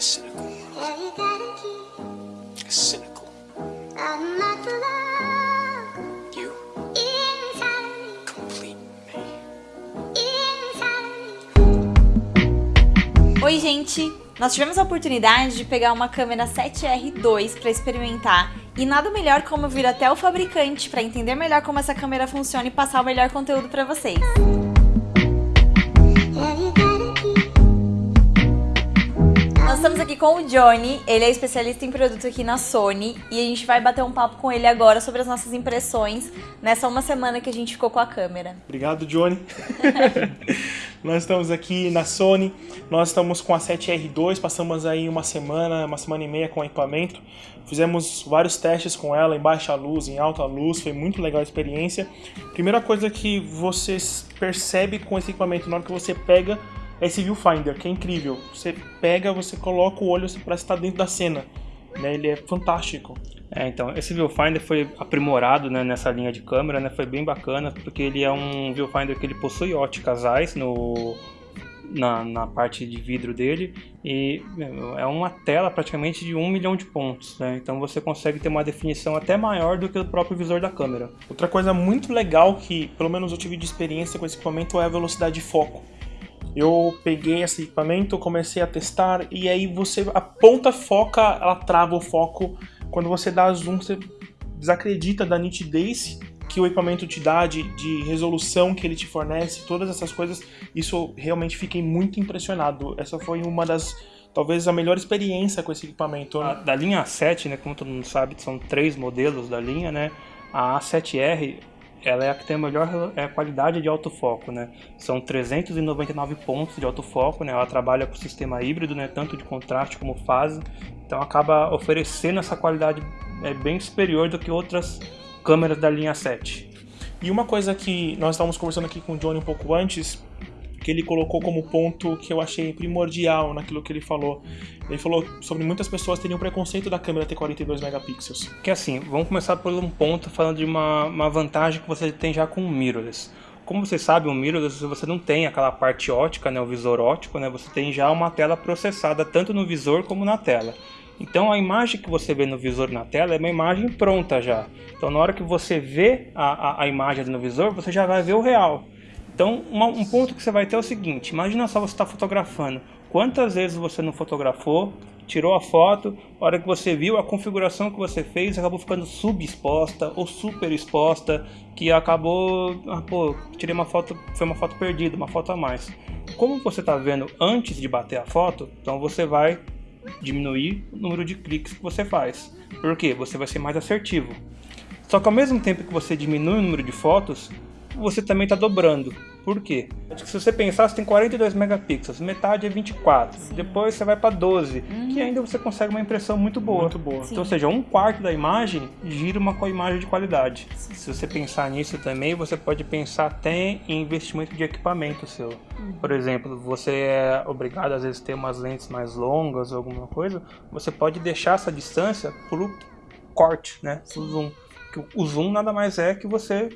is cynical. It's cynical. You complete me. Oi, gente! Nós tivemos a oportunidade de pegar uma câmera 7R2 para experimentar e nada melhor como vir até o fabricante para entender melhor como essa câmera funciona e passar o melhor conteúdo para vocês. Estamos aqui com o Johnny, ele é especialista em produto aqui na Sony e a gente vai bater um papo com ele agora sobre as nossas impressões nessa uma semana que a gente ficou com a câmera. Obrigado, Johnny. nós estamos aqui na Sony, nós estamos com a 7R2, passamos aí uma semana, uma semana e meia com o equipamento. Fizemos vários testes com ela em baixa luz, em alta luz, foi muito legal a experiência. Primeira coisa que você percebe com esse equipamento na hora que você pega esse viewfinder, que é incrível. Você pega, você coloca o olho, você parece estar dentro da cena. Né? Ele é fantástico. É, então, esse viewfinder foi aprimorado né, nessa linha de câmera, né, foi bem bacana, porque ele é um viewfinder que ele possui óticas AIS no, na, na parte de vidro dele e é uma tela praticamente de um milhão de pontos, né? então você consegue ter uma definição até maior do que o próprio visor da câmera. Outra coisa muito legal que, pelo menos eu tive de experiência com esse equipamento, é a velocidade de foco. Eu peguei esse equipamento, comecei a testar e aí você aponta, foca, ela trava o foco. Quando você dá zoom, você desacredita da nitidez que o equipamento te dá, de, de resolução que ele te fornece, todas essas coisas. Isso realmente fiquei muito impressionado. Essa foi uma das talvez a melhor experiência com esse equipamento. A, da linha A7, né, como todo mundo sabe, são três modelos da linha, né? A A7R ela é a que tem a melhor é, qualidade de autofoco, né? São 399 pontos de autofoco, né? Ela trabalha com sistema híbrido, né? Tanto de contraste como fase, então acaba oferecendo essa qualidade é, bem superior do que outras câmeras da linha 7. E uma coisa que nós estávamos conversando aqui com o Johnny um pouco antes, que ele colocou como ponto que eu achei primordial naquilo que ele falou. Ele falou sobre muitas pessoas terem um preconceito da câmera ter 42 megapixels. Que assim, vamos começar por um ponto falando de uma, uma vantagem que você tem já com o mirrorless. Como você sabe, o mirrorless você não tem aquela parte ótica, né, o visor ótico, né, você tem já uma tela processada tanto no visor como na tela. Então a imagem que você vê no visor na tela é uma imagem pronta já. Então na hora que você vê a, a, a imagem no visor, você já vai ver o real. Então, uma, um ponto que você vai ter é o seguinte, imagina só você está fotografando. Quantas vezes você não fotografou, tirou a foto, a hora que você viu a configuração que você fez acabou ficando subexposta ou super exposta, que acabou, ah, pô, tirei uma foto, foi uma foto perdida, uma foto a mais. Como você está vendo antes de bater a foto, então você vai diminuir o número de cliques que você faz. Por quê? Você vai ser mais assertivo. Só que ao mesmo tempo que você diminui o número de fotos, você também está dobrando. Por quê? Se você pensar, você tem 42 megapixels, metade é 24, Sim. depois você vai para 12, uhum. que ainda você consegue uma impressão muito boa. Muito boa. Então, ou seja, um quarto da imagem gira uma imagem de qualidade. Sim. Se você pensar nisso também, você pode pensar até em investimento de equipamento seu. Uhum. Por exemplo, você é obrigado às vezes a ter umas lentes mais longas ou alguma coisa, você pode deixar essa distância pro corte, né? Pro zoom. O zoom nada mais é que você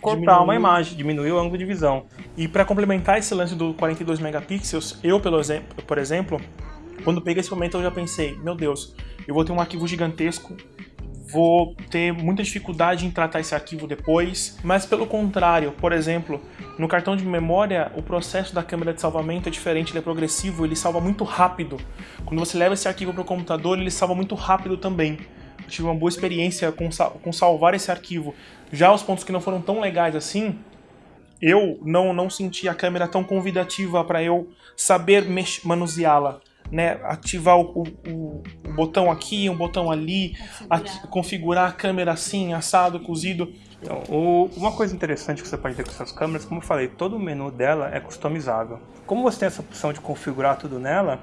cortar uma imagem, diminuir o ângulo de visão. E para complementar esse lance do 42 megapixels, eu, pelo exemplo, por exemplo, quando peguei esse momento eu já pensei, meu Deus, eu vou ter um arquivo gigantesco, vou ter muita dificuldade em tratar esse arquivo depois, mas pelo contrário, por exemplo, no cartão de memória, o processo da câmera de salvamento é diferente, ele é progressivo, ele salva muito rápido. Quando você leva esse arquivo para o computador, ele salva muito rápido também. Tive uma boa experiência com, com salvar esse arquivo. Já os pontos que não foram tão legais assim, eu não, não senti a câmera tão convidativa para eu saber manuseá-la. Né, ativar o, o, o, botão aqui, um botão ali, configurar. A, configurar a câmera assim, assado, cozido. Então, o, uma coisa interessante que você pode ter com essas câmeras, como eu falei, todo o menu dela é customizável. Como você tem essa opção de configurar tudo nela,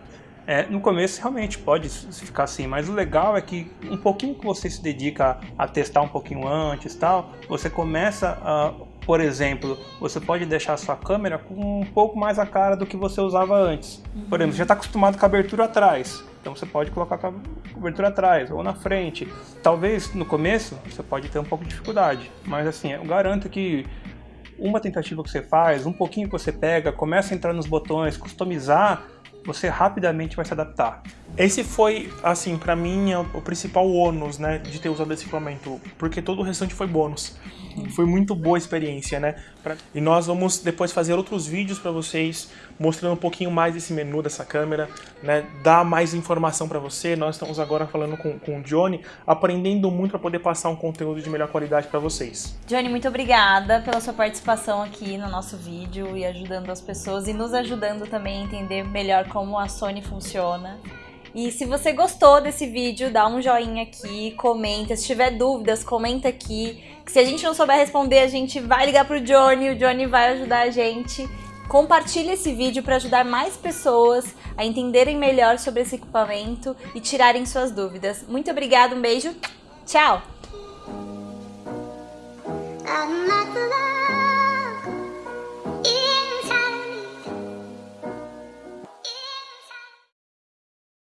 é, no começo realmente pode ficar assim, mas o legal é que um pouquinho que você se dedica a, testar um pouquinho antes tal, você começa a, por exemplo, você pode deixar a sua câmera com um pouco mais a cara do que você usava antes. Por exemplo, você já está acostumado com a abertura atrás, então você pode colocar a cobertura atrás ou na frente. Talvez no começo você pode ter um pouco de dificuldade, mas assim, eu garanto que uma tentativa que você faz, um pouquinho que você pega, começa a entrar nos botões, customizar, você rapidamente vai se adaptar. Esse foi, assim, pra mim, é o principal ônus, né, de ter usado esse equipamento, porque todo o restante foi bônus. Foi muito boa a experiência, né? Pra... E nós vamos depois fazer outros vídeos para vocês, mostrando um pouquinho mais desse menu dessa câmera, né? Dar mais informação para você. Nós estamos agora falando com, com o Johnny, aprendendo muito para poder passar um conteúdo de melhor qualidade para vocês. Johnny, muito obrigada pela sua participação aqui no nosso vídeo e ajudando as pessoas e nos ajudando também a entender melhor como a Sony funciona. E se você gostou desse vídeo, dá um joinha aqui, comenta. Se tiver dúvidas, comenta aqui. Que se a gente não souber responder, a gente vai ligar pro Johnny, o Johnny vai ajudar a gente. Compartilhe esse vídeo para ajudar mais pessoas a entenderem melhor sobre esse equipamento e tirarem suas dúvidas. Muito obrigada, um beijo, tchau!